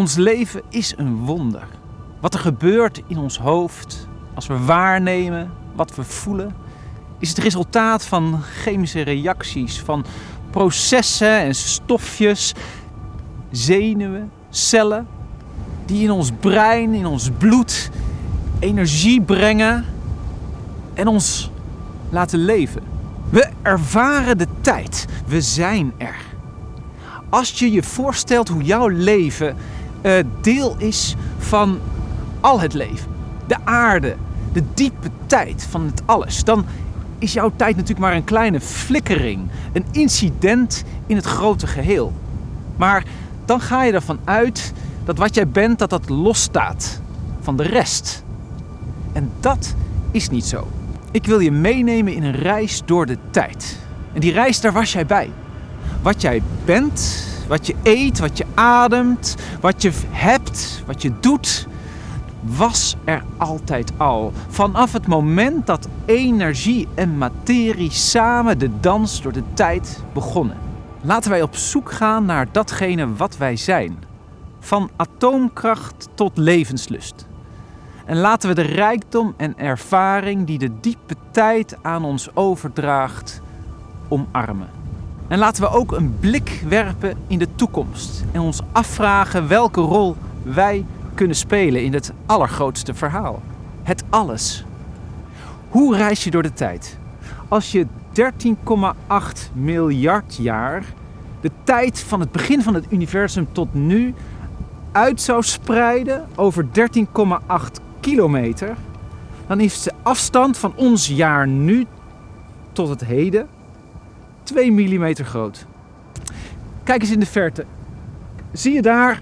Ons leven is een wonder. Wat er gebeurt in ons hoofd als we waarnemen wat we voelen, is het resultaat van chemische reacties, van processen en stofjes, zenuwen, cellen, die in ons brein, in ons bloed energie brengen en ons laten leven. We ervaren de tijd. We zijn er. Als je je voorstelt hoe jouw leven deel is van al het leven, de aarde, de diepe tijd van het alles, dan is jouw tijd natuurlijk maar een kleine flikkering, een incident in het grote geheel. Maar dan ga je ervan uit dat wat jij bent, dat dat losstaat van de rest. En dat is niet zo. Ik wil je meenemen in een reis door de tijd. En die reis, daar was jij bij. Wat jij bent, wat je eet, wat je ademt, wat je hebt, wat je doet, was er altijd al. Vanaf het moment dat energie en materie samen de dans door de tijd begonnen. Laten wij op zoek gaan naar datgene wat wij zijn. Van atoomkracht tot levenslust. En laten we de rijkdom en ervaring die de diepe tijd aan ons overdraagt, omarmen. En laten we ook een blik werpen in de toekomst en ons afvragen welke rol wij kunnen spelen in het allergrootste verhaal. Het alles. Hoe reis je door de tijd? Als je 13,8 miljard jaar, de tijd van het begin van het universum tot nu, uit zou spreiden over 13,8 kilometer, dan is de afstand van ons jaar nu tot het heden 2 mm groot. Kijk eens in de verte. Zie je daar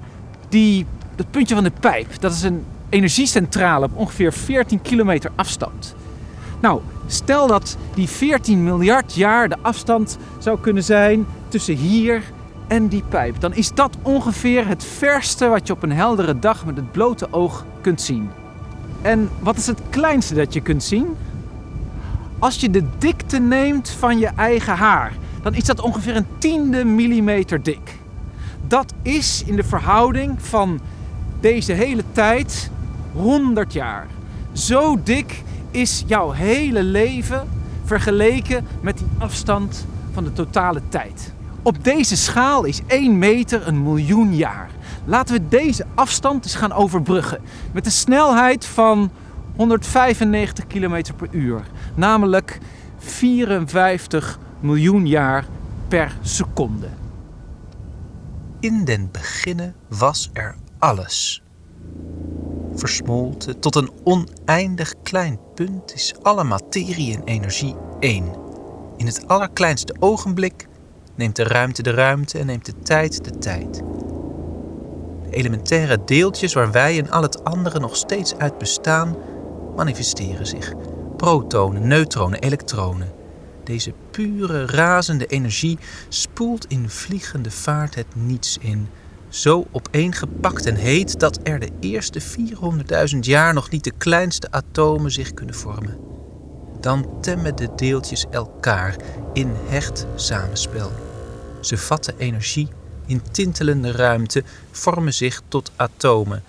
die, dat puntje van de pijp? Dat is een energiecentrale op ongeveer 14 kilometer afstand. Nou, stel dat die 14 miljard jaar de afstand zou kunnen zijn tussen hier en die pijp. Dan is dat ongeveer het verste wat je op een heldere dag met het blote oog kunt zien. En wat is het kleinste dat je kunt zien? Als je de dikte neemt van je eigen haar, dan is dat ongeveer een tiende millimeter dik. Dat is in de verhouding van deze hele tijd 100 jaar. Zo dik is jouw hele leven vergeleken met die afstand van de totale tijd. Op deze schaal is 1 meter een miljoen jaar. Laten we deze afstand eens gaan overbruggen met de snelheid van 195 km per uur, namelijk 54 miljoen jaar per seconde. In den beginnen was er alles. Versmolten tot een oneindig klein punt is alle materie en energie één. In het allerkleinste ogenblik neemt de ruimte de ruimte en neemt de tijd de tijd elementaire deeltjes waar wij en al het andere nog steeds uit bestaan, manifesteren zich. Protonen, neutronen, elektronen. Deze pure, razende energie spoelt in vliegende vaart het niets in. Zo opeengepakt en heet dat er de eerste 400.000 jaar nog niet de kleinste atomen zich kunnen vormen. Dan temmen de deeltjes elkaar in hecht samenspel. Ze vatten energie in tintelende ruimte vormen zich tot atomen.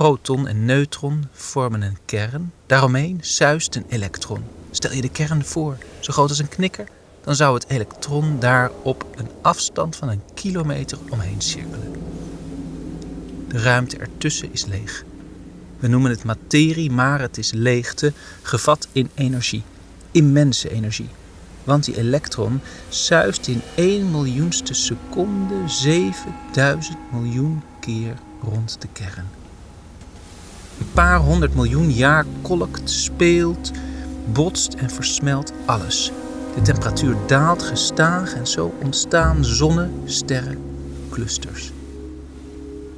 Proton en neutron vormen een kern. Daaromheen zuist een elektron. Stel je de kern voor, zo groot als een knikker, dan zou het elektron daar op een afstand van een kilometer omheen cirkelen. De ruimte ertussen is leeg. We noemen het materie, maar het is leegte, gevat in energie, immense energie want die elektron zuist in 1 miljoenste seconde 7000 miljoen keer rond de kern. Een paar honderd miljoen jaar kolkt, speelt, botst en versmelt alles. De temperatuur daalt gestaag en zo ontstaan zonnen, sterren, clusters.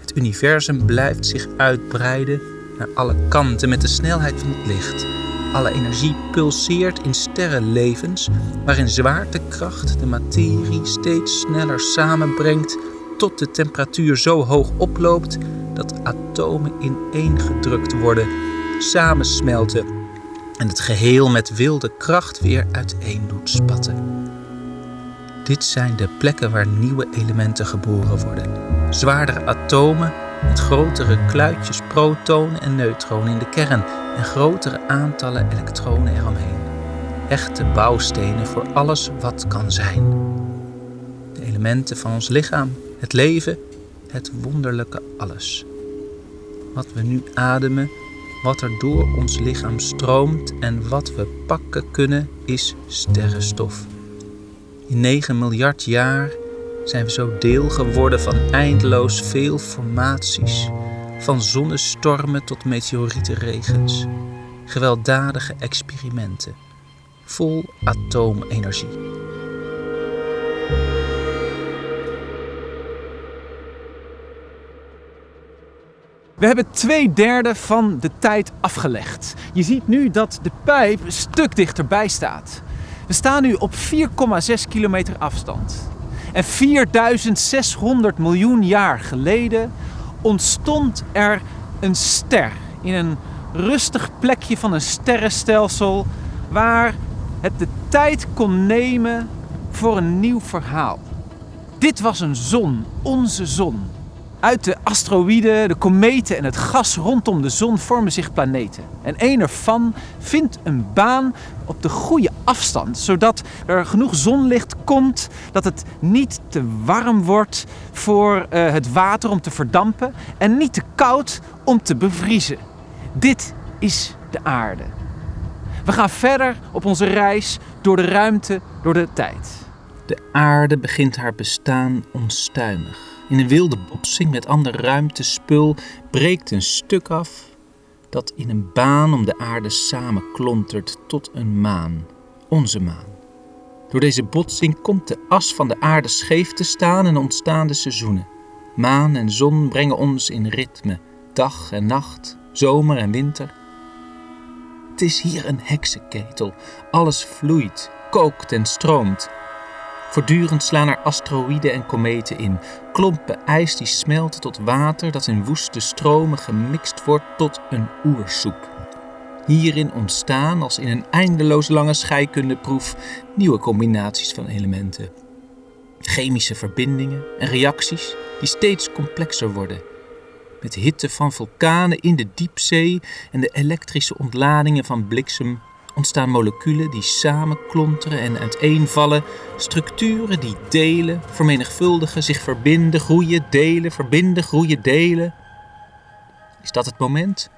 Het universum blijft zich uitbreiden naar alle kanten met de snelheid van het licht. Alle energie pulseert in sterrenlevens waarin zwaartekracht de materie steeds sneller samenbrengt tot de temperatuur zo hoog oploopt dat atomen ineengedrukt worden, samensmelten en het geheel met wilde kracht weer uiteen doet spatten. Dit zijn de plekken waar nieuwe elementen geboren worden. Zwaardere atomen met grotere kluitjes protonen en neutronen in de kern en grotere aantallen elektronen eromheen. Echte bouwstenen voor alles wat kan zijn. De elementen van ons lichaam, het leven, het wonderlijke alles. Wat we nu ademen, wat er door ons lichaam stroomt en wat we pakken kunnen, is sterrenstof. In 9 miljard jaar zijn we zo deel geworden van eindeloos veel formaties, van zonnestormen tot meteorietenregens, gewelddadige experimenten, vol atoomenergie. We hebben twee derde van de tijd afgelegd. Je ziet nu dat de pijp een stuk dichterbij staat. We staan nu op 4,6 kilometer afstand. En 4600 miljoen jaar geleden ontstond er een ster in een rustig plekje van een sterrenstelsel waar het de tijd kon nemen voor een nieuw verhaal. Dit was een zon, onze zon. Uit de asteroïden, de kometen en het gas rondom de zon vormen zich planeten. En één ervan vindt een baan op de goede afstand, zodat er genoeg zonlicht komt dat het niet te warm wordt voor uh, het water om te verdampen en niet te koud om te bevriezen. Dit is de aarde. We gaan verder op onze reis door de ruimte, door de tijd. De aarde begint haar bestaan onstuimig. In een wilde botsing met ander ruimtespul breekt een stuk af dat in een baan om de aarde samenklontert tot een maan, onze maan. Door deze botsing komt de as van de aarde scheef te staan en ontstaan de seizoenen. Maan en zon brengen ons in ritme, dag en nacht, zomer en winter. Het is hier een heksenketel. Alles vloeit, kookt en stroomt. Voortdurend slaan er asteroïden en kometen in, klompen ijs die smelten tot water dat in woeste stromen gemixt wordt tot een oersoep. Hierin ontstaan, als in een eindeloos lange scheikundeproef, nieuwe combinaties van elementen. Chemische verbindingen en reacties die steeds complexer worden. Met hitte van vulkanen in de diepzee en de elektrische ontladingen van bliksem ontstaan moleculen die samenklonteren en uiteenvallen, structuren die delen, vermenigvuldigen, zich verbinden, groeien, delen, verbinden, groeien, delen. Is dat het moment?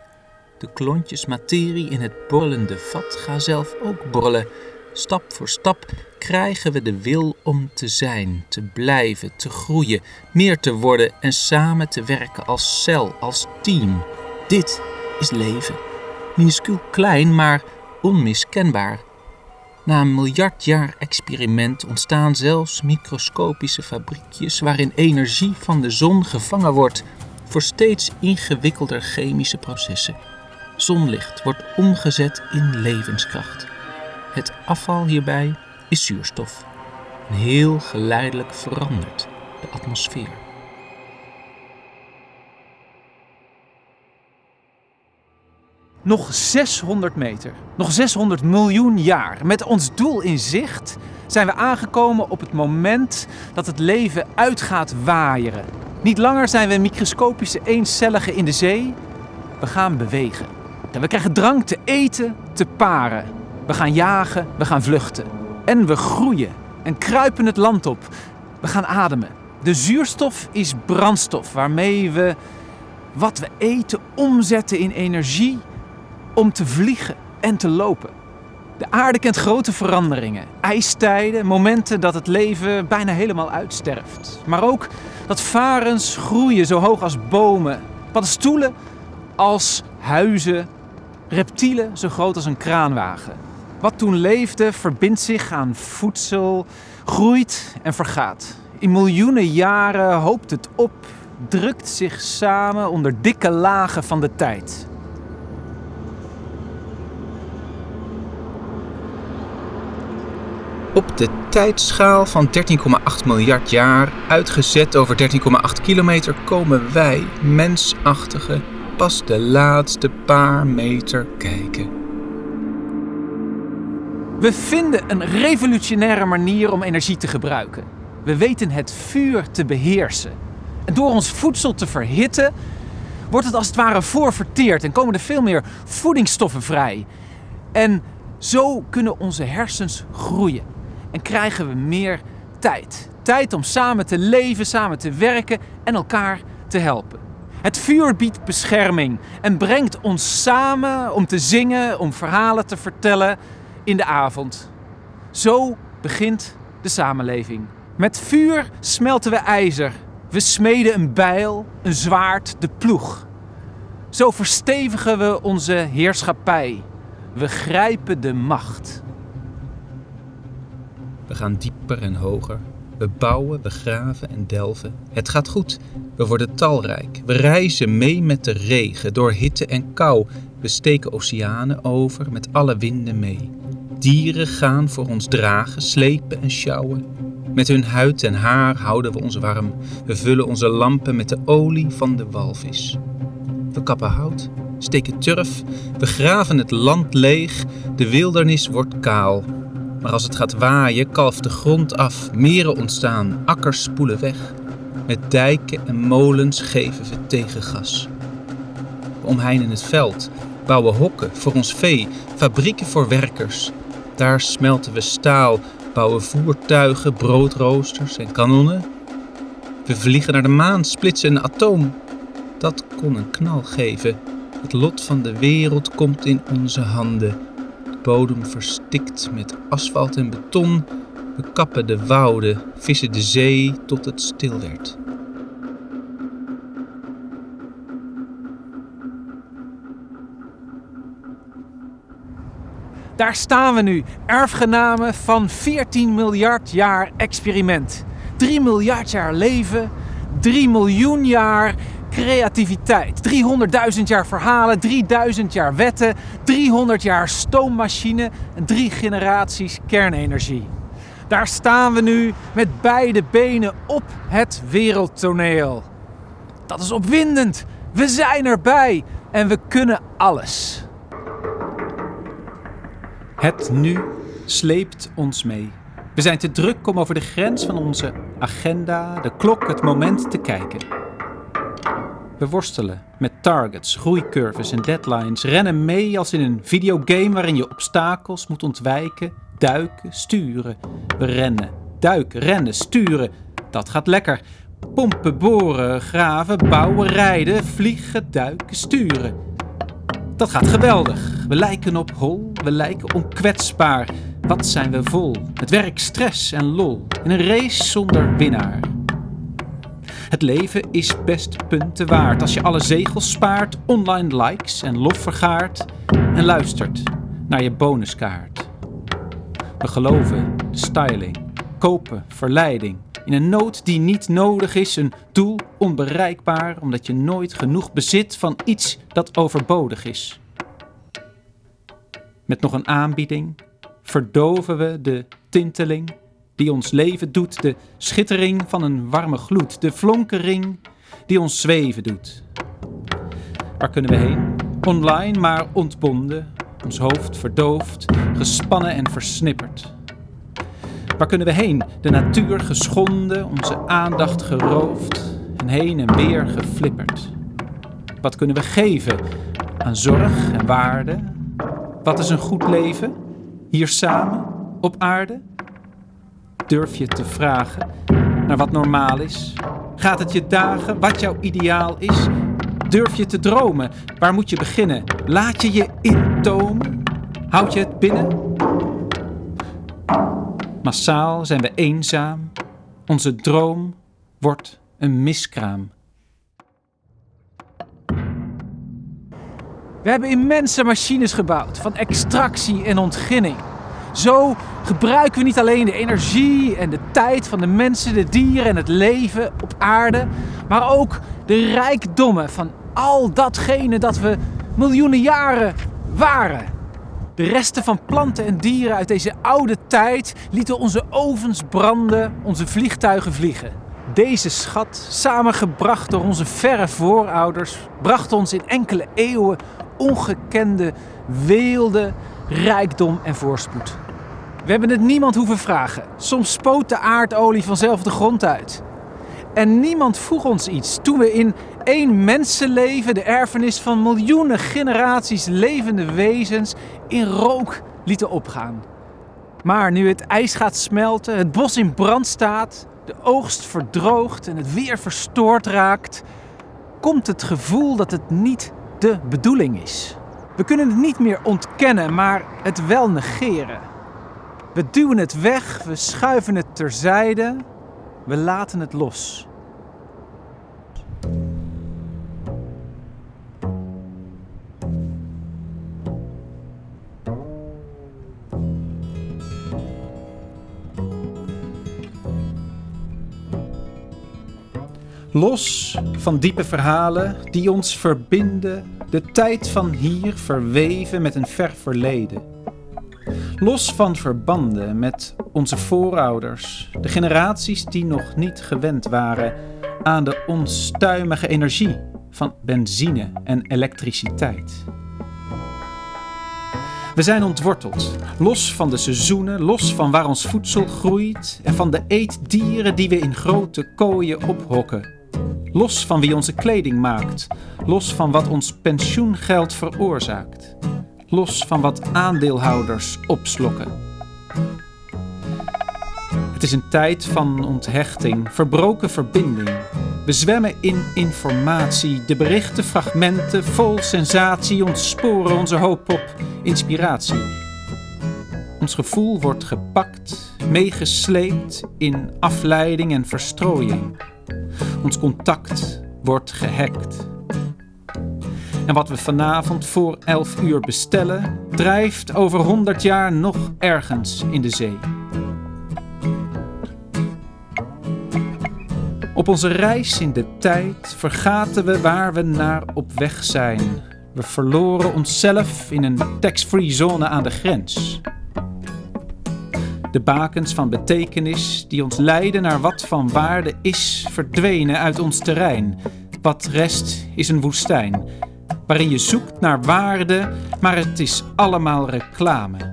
De klontjes materie in het borrelende vat gaan zelf ook borrelen. Stap voor stap krijgen we de wil om te zijn, te blijven, te groeien, meer te worden en samen te werken als cel, als team. Dit is leven. Minuscuul klein, maar onmiskenbaar. Na een miljard jaar experiment ontstaan zelfs microscopische fabriekjes waarin energie van de zon gevangen wordt voor steeds ingewikkelder chemische processen. Zonlicht wordt omgezet in levenskracht. Het afval hierbij is zuurstof. Heel geleidelijk verandert de atmosfeer. Nog 600 meter, nog 600 miljoen jaar. Met ons doel in zicht zijn we aangekomen op het moment dat het leven uit gaat waaieren. Niet langer zijn we microscopische eencelligen in de zee. We gaan bewegen. En we krijgen drank te eten, te paren. We gaan jagen, we gaan vluchten. En we groeien en kruipen het land op. We gaan ademen. De zuurstof is brandstof waarmee we wat we eten omzetten in energie om te vliegen en te lopen. De aarde kent grote veranderingen, ijstijden, momenten dat het leven bijna helemaal uitsterft. Maar ook dat varens groeien zo hoog als bomen, paddenstoelen als huizen, reptielen zo groot als een kraanwagen. Wat toen leefde verbindt zich aan voedsel, groeit en vergaat. In miljoenen jaren hoopt het op, drukt zich samen onder dikke lagen van de tijd. Op de tijdschaal van 13,8 miljard jaar, uitgezet over 13,8 kilometer, komen wij, mensachtigen, pas de laatste paar meter kijken. We vinden een revolutionaire manier om energie te gebruiken. We weten het vuur te beheersen. En door ons voedsel te verhitten, wordt het als het ware voorverteerd en komen er veel meer voedingsstoffen vrij. En zo kunnen onze hersens groeien en krijgen we meer tijd. Tijd om samen te leven, samen te werken en elkaar te helpen. Het vuur biedt bescherming en brengt ons samen om te zingen, om verhalen te vertellen in de avond. Zo begint de samenleving. Met vuur smelten we ijzer. We smeden een bijl, een zwaard, de ploeg. Zo verstevigen we onze heerschappij. We grijpen de macht. We gaan dieper en hoger. We bouwen, we graven en delven. Het gaat goed. We worden talrijk. We reizen mee met de regen, door hitte en kou. We steken oceanen over, met alle winden mee. Dieren gaan voor ons dragen, slepen en sjouwen. Met hun huid en haar houden we ons warm. We vullen onze lampen met de olie van de walvis. We kappen hout, steken turf, we graven het land leeg, de wildernis wordt kaal. Maar als het gaat waaien, kalft de grond af, meren ontstaan, akkers spoelen weg. Met dijken en molens geven we tegengas. We omheinen het veld, bouwen hokken voor ons vee, fabrieken voor werkers. Daar smelten we staal, bouwen voertuigen, broodroosters en kanonnen. We vliegen naar de maan, splitsen een atoom. Dat kon een knal geven. Het lot van de wereld komt in onze handen. De bodem verstikt met asfalt en beton. We kappen de wouden, vissen de zee tot het stil werd. Daar staan we nu, erfgenamen van 14 miljard jaar experiment. 3 miljard jaar leven, 3 miljoen jaar creativiteit. 300.000 jaar verhalen, 3000 jaar wetten, 300 jaar stoommachine en drie generaties kernenergie. Daar staan we nu met beide benen op het wereldtoneel. Dat is opwindend. We zijn erbij en we kunnen alles. Het nu sleept ons mee. We zijn te druk om over de grens van onze agenda, de klok, het moment te kijken. Worstelen met targets, groeicurves en deadlines, rennen mee als in een videogame waarin je obstakels moet ontwijken, duiken, sturen. We rennen, duiken, rennen, sturen. Dat gaat lekker. Pompen, boren, graven, bouwen, rijden, vliegen, duiken, sturen. Dat gaat geweldig. We lijken op hol, we lijken onkwetsbaar. Wat zijn we vol? Het werk, stress en lol. In een race zonder winnaar. Het leven is best punten waard als je alle zegels spaart, online likes en lof vergaart en luistert naar je bonuskaart. We geloven, styling, kopen, verleiding. In een nood die niet nodig is, een doel onbereikbaar omdat je nooit genoeg bezit van iets dat overbodig is. Met nog een aanbieding verdoven we de tinteling die ons leven doet, de schittering van een warme gloed, de flonkering die ons zweven doet. Waar kunnen we heen? Online, maar ontbonden, ons hoofd verdoofd, gespannen en versnipperd. Waar kunnen we heen? De natuur geschonden, onze aandacht geroofd en heen en weer geflipperd. Wat kunnen we geven aan zorg en waarde? Wat is een goed leven? Hier samen, op aarde? Durf je te vragen naar wat normaal is? Gaat het je dagen wat jouw ideaal is? Durf je te dromen? Waar moet je beginnen? Laat je je intomen? Houd je het binnen? Massaal zijn we eenzaam. Onze droom wordt een miskraam. We hebben immense machines gebouwd van extractie en ontginning. Zo gebruiken we niet alleen de energie en de tijd van de mensen, de dieren en het leven op aarde, maar ook de rijkdommen van al datgene dat we miljoenen jaren waren. De resten van planten en dieren uit deze oude tijd lieten onze ovens branden, onze vliegtuigen vliegen. Deze schat, samengebracht door onze verre voorouders, bracht ons in enkele eeuwen ongekende weelde, rijkdom en voorspoed. We hebben het niemand hoeven vragen. Soms spoot de aardolie vanzelf de grond uit. En niemand vroeg ons iets toen we in één mensenleven, de erfenis van miljoenen generaties levende wezens, in rook lieten opgaan. Maar nu het ijs gaat smelten, het bos in brand staat, de oogst verdroogt en het weer verstoord raakt, komt het gevoel dat het niet de bedoeling is. We kunnen het niet meer ontkennen, maar het wel negeren. We duwen het weg, we schuiven het terzijde, we laten het los. Los van diepe verhalen die ons verbinden, de tijd van hier verweven met een ver verleden. Los van verbanden met onze voorouders, de generaties die nog niet gewend waren aan de onstuimige energie van benzine en elektriciteit. We zijn ontworteld, los van de seizoenen, los van waar ons voedsel groeit en van de eetdieren die we in grote kooien ophokken. Los van wie onze kleding maakt, los van wat ons pensioengeld veroorzaakt, los van wat aandeelhouders opslokken. Het is een tijd van onthechting, verbroken verbinding. We zwemmen in informatie, de berichten, fragmenten, vol sensatie ontsporen onze hoop op inspiratie. Ons gevoel wordt gepakt, meegesleept in afleiding en verstrooiing. Ons contact wordt gehackt. En wat we vanavond voor 11 uur bestellen, drijft over 100 jaar nog ergens in de zee. Op onze reis in de tijd vergaten we waar we naar op weg zijn. We verloren onszelf in een tax-free zone aan de grens. De bakens van betekenis die ons leiden naar wat van waarde is, verdwenen uit ons terrein. Wat rest is een woestijn, waarin je zoekt naar waarde, maar het is allemaal reclame.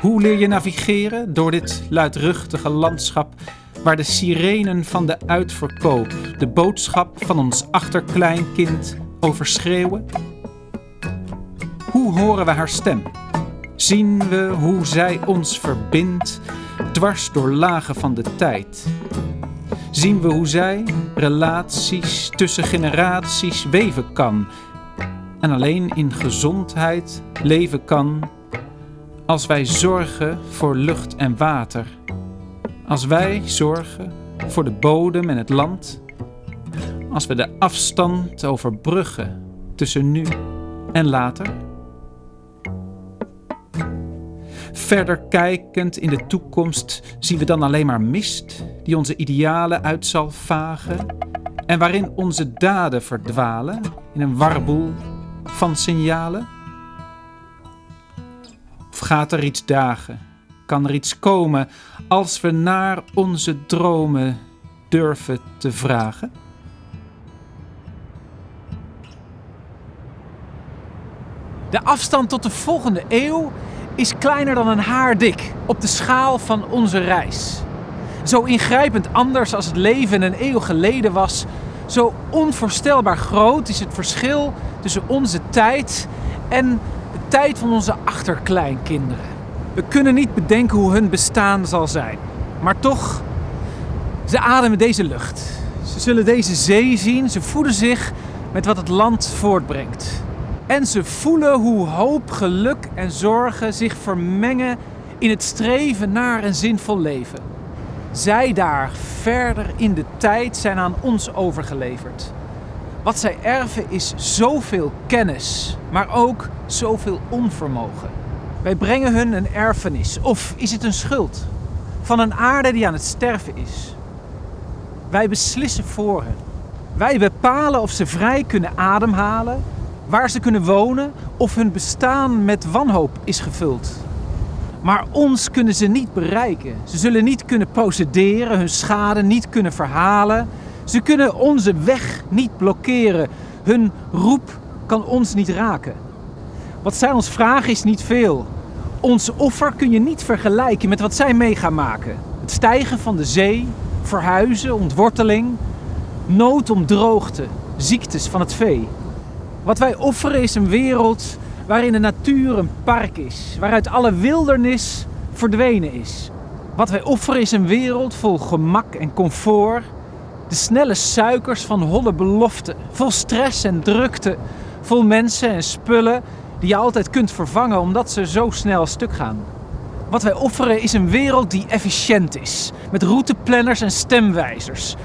Hoe leer je navigeren door dit luidruchtige landschap waar de sirenen van de uitverkoop de boodschap van ons achterkleinkind overschreeuwen? Hoe horen we haar stem? Zien we hoe zij ons verbindt dwars door lagen van de tijd? Zien we hoe zij relaties tussen generaties weven kan en alleen in gezondheid leven kan als wij zorgen voor lucht en water, als wij zorgen voor de bodem en het land, als we de afstand overbruggen tussen nu en later. Verder kijkend in de toekomst zien we dan alleen maar mist die onze idealen uit zal vagen en waarin onze daden verdwalen in een warboel van signalen? Of gaat er iets dagen? Kan er iets komen als we naar onze dromen durven te vragen? De afstand tot de volgende eeuw is kleiner dan een haar dik op de schaal van onze reis. Zo ingrijpend anders als het leven een eeuw geleden was, zo onvoorstelbaar groot is het verschil tussen onze tijd en de tijd van onze achterkleinkinderen. We kunnen niet bedenken hoe hun bestaan zal zijn, maar toch, ze ademen deze lucht. Ze zullen deze zee zien, ze voeden zich met wat het land voortbrengt. En ze voelen hoe hoop, geluk en zorgen zich vermengen in het streven naar een zinvol leven. Zij daar verder in de tijd zijn aan ons overgeleverd. Wat zij erven is zoveel kennis, maar ook zoveel onvermogen. Wij brengen hun een erfenis, of is het een schuld, van een aarde die aan het sterven is. Wij beslissen voor hen. Wij bepalen of ze vrij kunnen ademhalen waar ze kunnen wonen of hun bestaan met wanhoop is gevuld. Maar ons kunnen ze niet bereiken. Ze zullen niet kunnen procederen, hun schade niet kunnen verhalen. Ze kunnen onze weg niet blokkeren. Hun roep kan ons niet raken. Wat zij ons vragen is niet veel. Ons offer kun je niet vergelijken met wat zij mee gaan maken. Het stijgen van de zee, verhuizen, ontworteling, nood om droogte, ziektes van het vee. Wat wij offeren is een wereld waarin de natuur een park is, waaruit alle wildernis verdwenen is. Wat wij offeren is een wereld vol gemak en comfort, de snelle suikers van holle beloften, vol stress en drukte, vol mensen en spullen die je altijd kunt vervangen omdat ze zo snel stuk gaan. Wat wij offeren is een wereld die efficiënt is, met routeplanners en stemwijzers.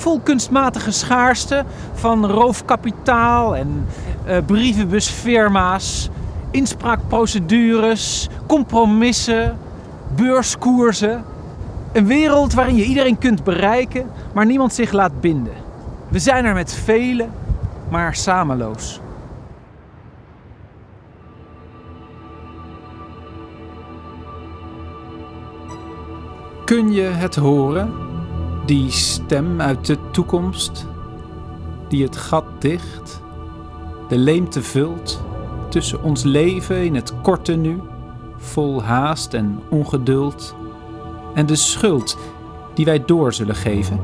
Vol kunstmatige schaarste van roofkapitaal en uh, brievenbusfirma's, inspraakprocedures, compromissen, beurskoersen. Een wereld waarin je iedereen kunt bereiken, maar niemand zich laat binden. We zijn er met velen, maar samenloos. Kun je het horen? Die stem uit de toekomst, die het gat dicht, de leemte vult tussen ons leven in het korte nu, vol haast en ongeduld, en de schuld die wij door zullen geven.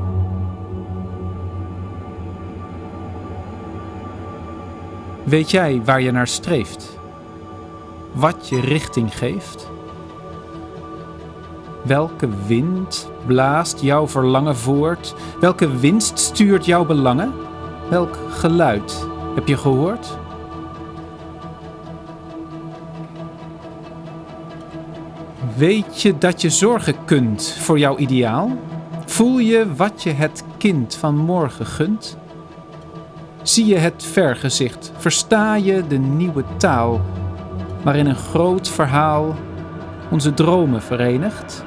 Weet jij waar je naar streeft? Wat je richting geeft? Welke wind blaast jouw verlangen voort? Welke winst stuurt jouw belangen? Welk geluid heb je gehoord? Weet je dat je zorgen kunt voor jouw ideaal? Voel je wat je het kind van morgen gunt? Zie je het vergezicht? Versta je de nieuwe taal waarin een groot verhaal onze dromen verenigt?